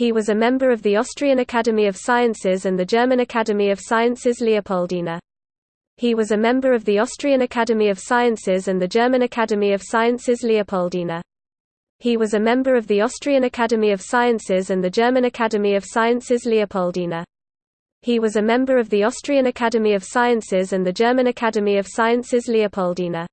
He was a member of the Austrian Academy of Sciences and the German Academy of Sciences Leopoldina. He was a member of the Austrian Academy of Sciences and the German Academy of Sciences Leopoldina. He was a member of the Austrian Academy of Sciences and the German Academy of Sciences Leopoldina. He was a member of the Austrian Academy of Sciences and the German Academy of Sciences Leopoldina.